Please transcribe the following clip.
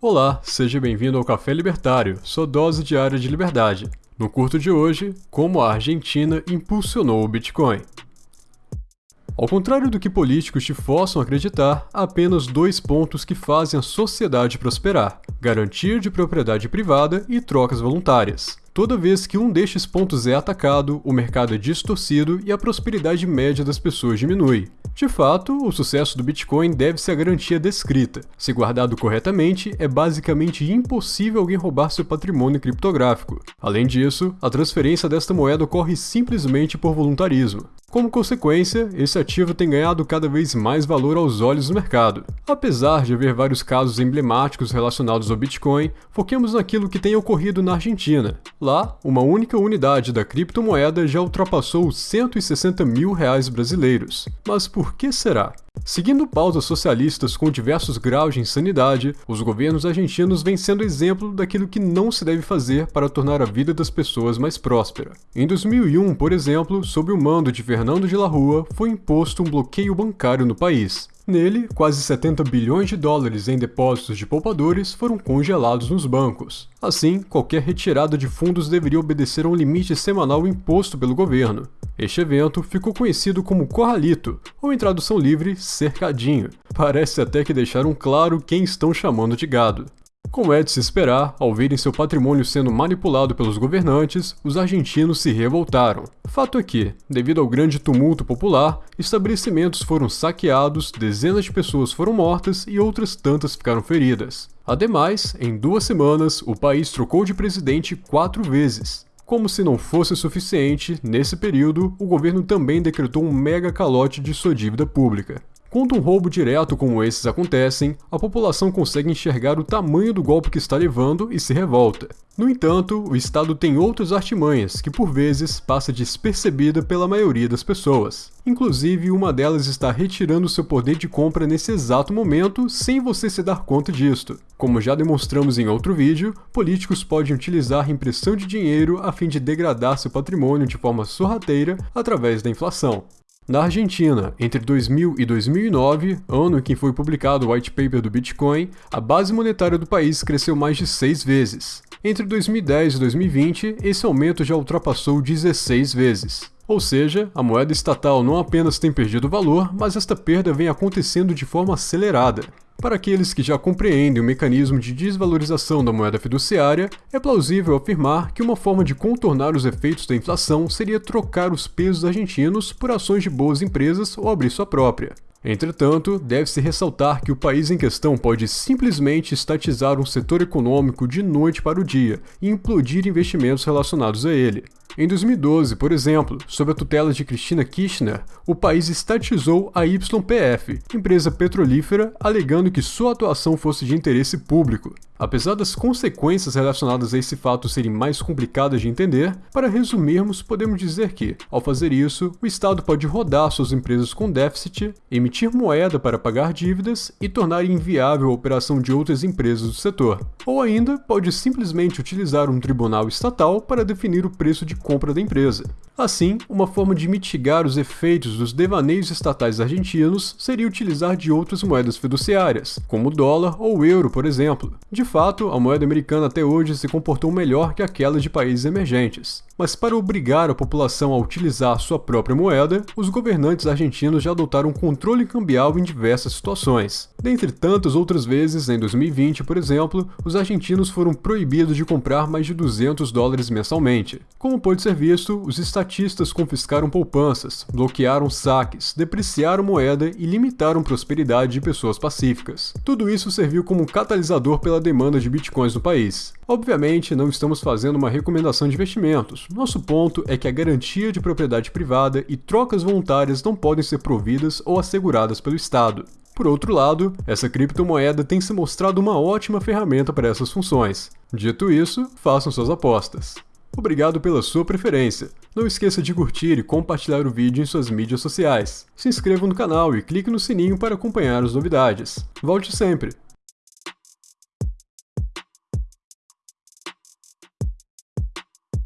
Olá, seja bem-vindo ao Café Libertário, sua dose diária de liberdade. No curto de hoje, como a Argentina impulsionou o Bitcoin. Ao contrário do que políticos te forçam a acreditar, há apenas dois pontos que fazem a sociedade prosperar: garantia de propriedade privada e trocas voluntárias. Toda vez que um destes pontos é atacado, o mercado é distorcido e a prosperidade média das pessoas diminui. De fato, o sucesso do Bitcoin deve-se à garantia descrita. Se guardado corretamente, é basicamente impossível alguém roubar seu patrimônio criptográfico. Além disso, a transferência desta moeda ocorre simplesmente por voluntarismo. Como consequência, esse ativo tem ganhado cada vez mais valor aos olhos do mercado. Apesar de haver vários casos emblemáticos relacionados ao Bitcoin, foquemos naquilo que tem ocorrido na Argentina. Lá, uma única unidade da criptomoeda já ultrapassou os 160 mil reais brasileiros. Mas por que será? Seguindo pautas socialistas com diversos graus de insanidade, os governos argentinos vêm sendo exemplo daquilo que não se deve fazer para tornar a vida das pessoas mais próspera. Em 2001, por exemplo, sob o mando de Fernando de la Rua, foi imposto um bloqueio bancário no país. Nele, quase 70 bilhões de dólares em depósitos de poupadores foram congelados nos bancos. Assim, qualquer retirada de fundos deveria obedecer a um limite semanal imposto pelo governo. Este evento ficou conhecido como Corralito, ou em tradução livre, cercadinho. Parece até que deixaram claro quem estão chamando de gado. Como é de se esperar, ao verem seu patrimônio sendo manipulado pelos governantes, os argentinos se revoltaram. Fato é que, devido ao grande tumulto popular, estabelecimentos foram saqueados, dezenas de pessoas foram mortas e outras tantas ficaram feridas. Ademais, em duas semanas, o país trocou de presidente quatro vezes. Como se não fosse suficiente, nesse período, o governo também decretou um mega calote de sua dívida pública. Quando um roubo direto como esses acontecem, a população consegue enxergar o tamanho do golpe que está levando e se revolta. No entanto, o Estado tem outras artimanhas que por vezes passa despercebida pela maioria das pessoas. Inclusive, uma delas está retirando seu poder de compra nesse exato momento sem você se dar conta disto. Como já demonstramos em outro vídeo, políticos podem utilizar impressão de dinheiro a fim de degradar seu patrimônio de forma sorrateira através da inflação. Na Argentina, entre 2000 e 2009, ano em que foi publicado o white paper do Bitcoin, a base monetária do país cresceu mais de seis vezes. Entre 2010 e 2020, esse aumento já ultrapassou 16 vezes. Ou seja, a moeda estatal não apenas tem perdido valor, mas esta perda vem acontecendo de forma acelerada. Para aqueles que já compreendem o mecanismo de desvalorização da moeda fiduciária, é plausível afirmar que uma forma de contornar os efeitos da inflação seria trocar os pesos argentinos por ações de boas empresas ou abrir sua própria. Entretanto, deve-se ressaltar que o país em questão pode simplesmente estatizar um setor econômico de noite para o dia e implodir investimentos relacionados a ele. Em 2012, por exemplo, sob a tutela de Cristina Kirchner, o país estatizou a YPF, empresa petrolífera, alegando que sua atuação fosse de interesse público. Apesar das consequências relacionadas a esse fato serem mais complicadas de entender, para resumirmos, podemos dizer que, ao fazer isso, o Estado pode rodar suas empresas com déficit, emitir moeda para pagar dívidas e tornar inviável a operação de outras empresas do setor. Ou ainda, pode simplesmente utilizar um tribunal estatal para definir o preço de compra da empresa. Assim, uma forma de mitigar os efeitos dos devaneios estatais argentinos seria utilizar de outras moedas fiduciárias, como o dólar ou o euro, por exemplo. De fato, a moeda americana até hoje se comportou melhor que aquela de países emergentes. Mas para obrigar a população a utilizar sua própria moeda, os governantes argentinos já adotaram controle cambial em diversas situações. Dentre tantas outras vezes, em 2020, por exemplo, os argentinos foram proibidos de comprar mais de 200 dólares mensalmente. Como pode ser visto, os estatistas confiscaram poupanças, bloquearam saques, depreciaram moeda e limitaram prosperidade de pessoas pacíficas. Tudo isso serviu como catalisador pela demanda de bitcoins no país. Obviamente, não estamos fazendo uma recomendação de investimentos. Nosso ponto é que a garantia de propriedade privada e trocas voluntárias não podem ser providas ou asseguradas pelo Estado. Por outro lado, essa criptomoeda tem se mostrado uma ótima ferramenta para essas funções. Dito isso, façam suas apostas. Obrigado pela sua preferência. Não esqueça de curtir e compartilhar o vídeo em suas mídias sociais. Se inscreva no canal e clique no sininho para acompanhar as novidades. Volte sempre!